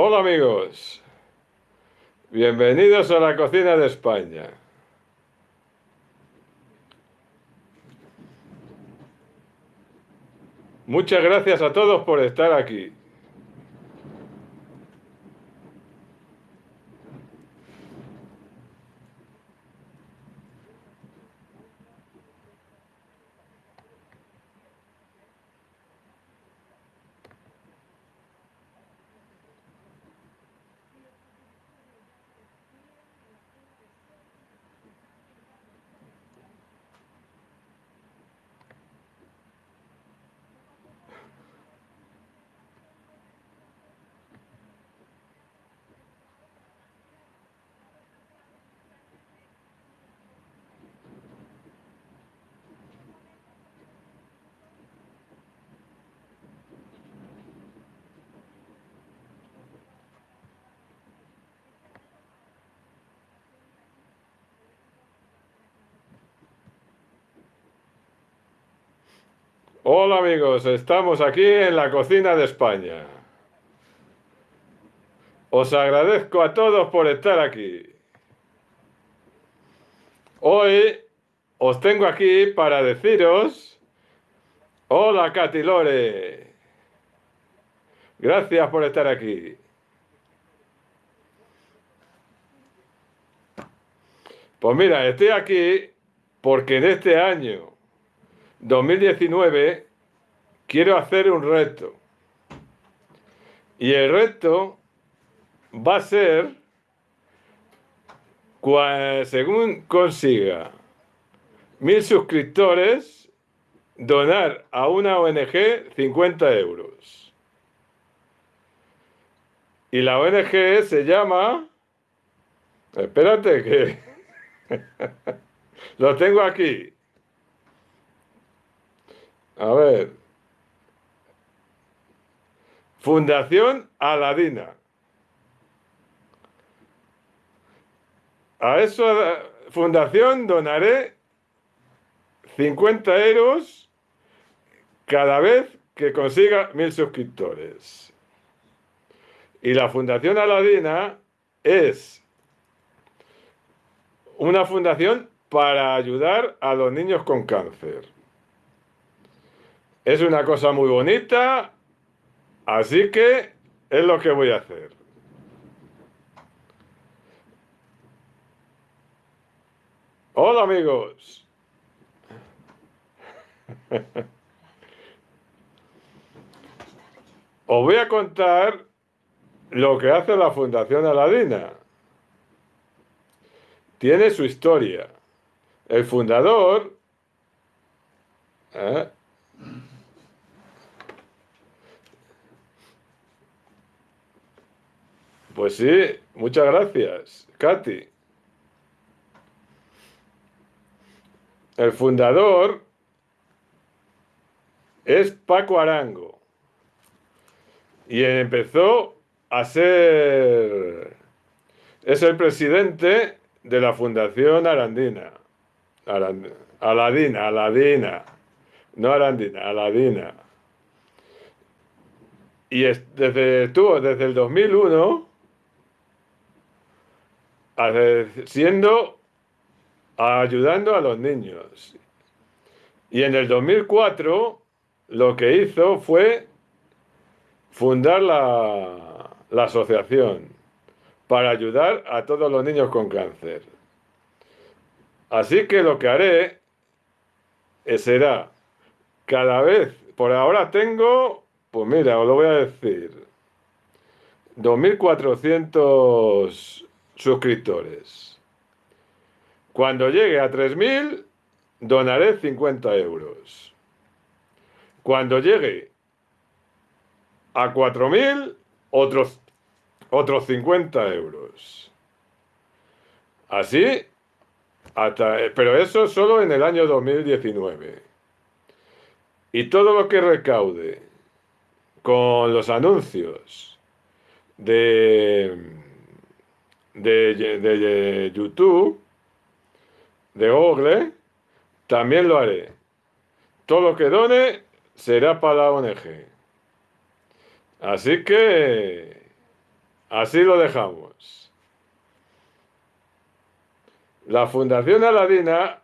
Hola amigos, bienvenidos a la cocina de España. Muchas gracias a todos por estar aquí. Hola amigos, estamos aquí en la cocina de España. Os agradezco a todos por estar aquí. Hoy os tengo aquí para deciros... Hola Katy Lore. Gracias por estar aquí. Pues mira, estoy aquí porque en este año 2019 quiero hacer un reto. Y el reto va a ser, según consiga mil suscriptores, donar a una ONG 50 euros. Y la ONG se llama... Espérate que... Lo tengo aquí. A ver. Fundación Aladina. A esa fundación donaré 50 euros cada vez que consiga mil suscriptores. Y la Fundación Aladina es una fundación para ayudar a los niños con cáncer. Es una cosa muy bonita, así que es lo que voy a hacer. Hola amigos. Os voy a contar lo que hace la Fundación Aladina. Tiene su historia. El fundador ¿eh? Pues sí, muchas gracias, Katy. El fundador es Paco Arango. Y empezó a ser... Es el presidente de la Fundación Arandina. Aladina, Aladina. No Arandina, Aladina. Y desde, estuvo desde el 2001 siendo ayudando a los niños. Y en el 2004 lo que hizo fue fundar la, la asociación para ayudar a todos los niños con cáncer. Así que lo que haré será cada vez, por ahora tengo, pues mira, os lo voy a decir, 2.400 suscriptores. Cuando llegue a 3.000, donaré 50 euros. Cuando llegue a 4.000, otros, otros 50 euros. Así, hasta, pero eso solo en el año 2019. Y todo lo que recaude con los anuncios de de, YouTube, de Google, también lo haré. Todo lo que done será para la ONG. Así que Así lo dejamos. La Fundación Aladina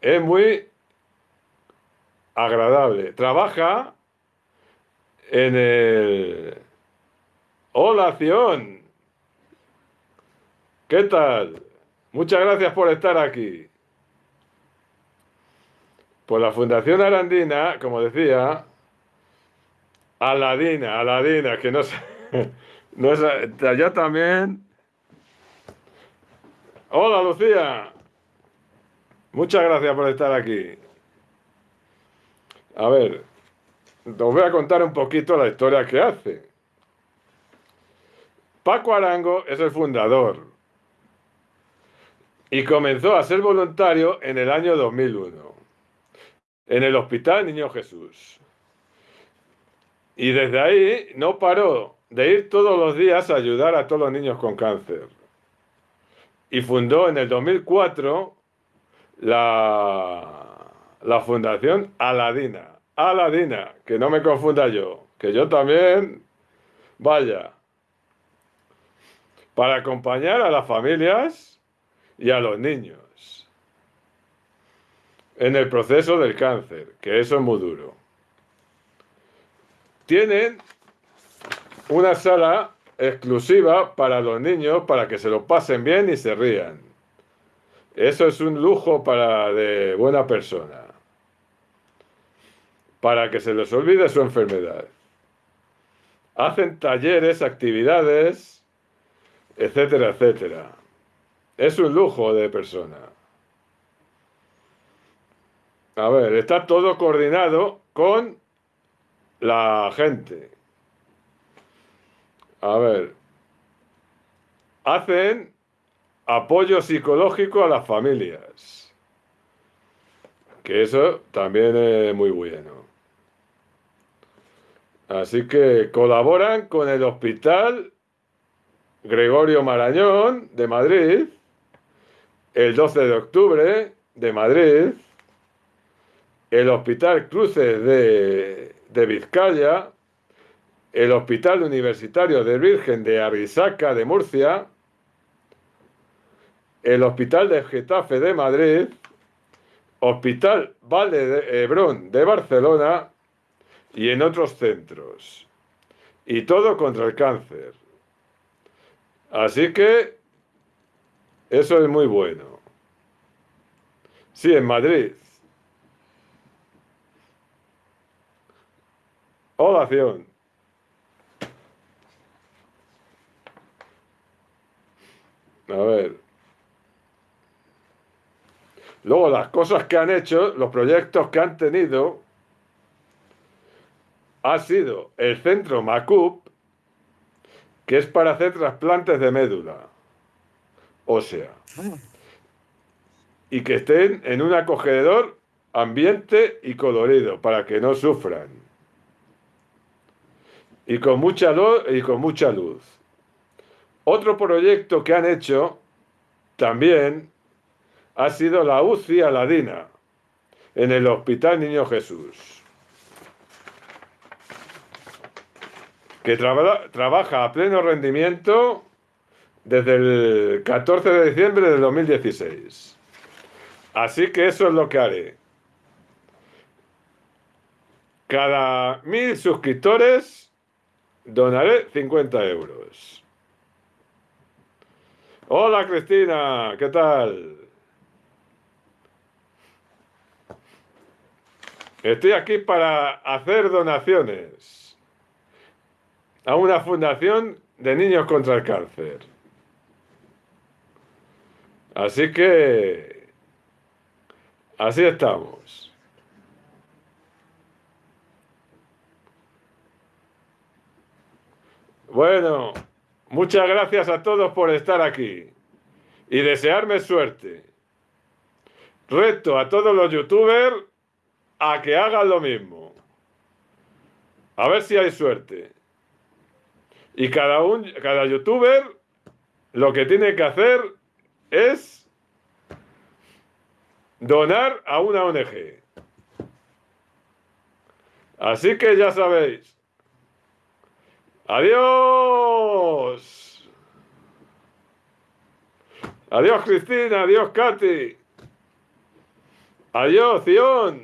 es muy agradable. Trabaja en el... Hola, Acción. ¿Qué tal? Muchas gracias por estar aquí. Pues la Fundación Arandina, como decía, Aladina, Aladina, que no sé, no es, allá también. Hola Lucía, muchas gracias por estar aquí. A ver, os voy a contar un poquito la historia que hace. Paco Arango es el fundador y comenzó a ser voluntario en el año 2001 en el Hospital Niño Jesús. Y desde ahí no paró de ir todos los días a ayudar a todos los niños con cáncer. Y fundó en el 2004 la, la Fundación Aladina. Aladina, que no me confunda yo, que yo también, vaya, para acompañar a las familias y a los niños en el proceso del cáncer, que eso es muy duro. Tienen una sala exclusiva para los niños para que se lo pasen bien y se rían. Eso es un lujo para de buena persona. Para que se les olvide su enfermedad. Hacen talleres, actividades, etcétera, etcétera. Es un lujo de persona. A ver, está todo coordinado con la gente. A ver, hacen apoyo psicológico a las familias. Que eso también es muy bueno. Así que colaboran con el Hospital Gregorio Marañón de Madrid, el 12 de octubre de Madrid, el Hospital Cruces de, Vizcaya, el Hospital Universitario de Virgen de Arisaca de Murcia, el Hospital de Getafe de Madrid, Hospital Valle de Hebrón de Barcelona y en otros centros. Y todo contra el cáncer. Así que eso es muy bueno. Sí, en Madrid. Oración. A ver. Luego las cosas que han hecho, los proyectos que han tenido, ha sido el centro MACUP, que es para hacer trasplantes de médula ósea. Y que estén en un acogedor ambiente y colorido, para que no sufran y con mucha luz y con mucha luz. Otro proyecto que han hecho también ha sido la UCI Aladina en el Hospital Niño Jesús, que trabaja a pleno rendimiento desde el 14 de diciembre de 2016. Así que eso es lo que haré. Cada mil suscriptores Donaré 50 euros. Hola Cristina, ¿qué tal? Estoy aquí para hacer donaciones a una fundación de niños contra el cáncer. Así que, así estamos. Bueno, muchas gracias a todos por estar aquí y desearme suerte. Reto a todos los youtubers a que hagan lo mismo. A ver si hay suerte. Y cada, un, cada youtuber lo que tiene que hacer es donar a una ONG. Así que ya sabéis, Adiós. Adiós Cristina, adiós Katy. Adiós Zion.